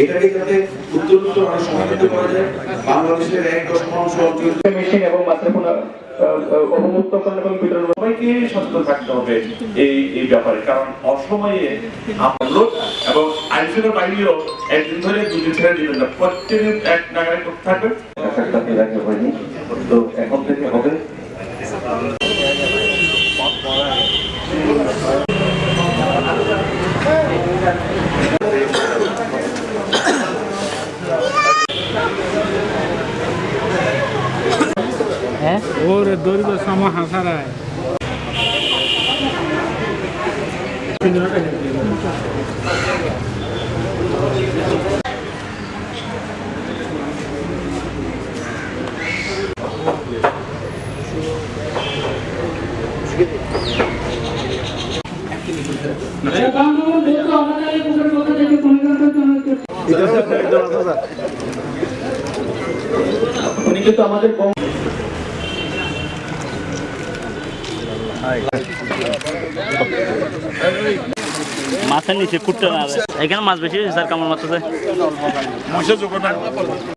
এটাকে যাতে উত্তরোত্তর আরও সমাধিত করা যায় বাংলাদেশের এক দশমাংশ অঞ্চল মেশিন এবং মাত্রাপনা অবমুক্তকরণ এবং বিতরণ সবাইকে সচেতন থাকতে হবে এই এই ব্যাপারে। কারণ অসময়ে আপনার এবং আইসিএর বাইরেও একদিন ধরে দুদিন ছেড়ে দিবেন না প্রত্যেকদিন এক নাগারে করতে থাকবে। হয়নি তো এখন থেকে হবে। ওর দৈর্ঘ্য সম হাসারায় উনি কিন্তু আমাদের মাছের নিচে কুটতে না এখানে মাছ বেশি স্যার কামড় মাছ আছে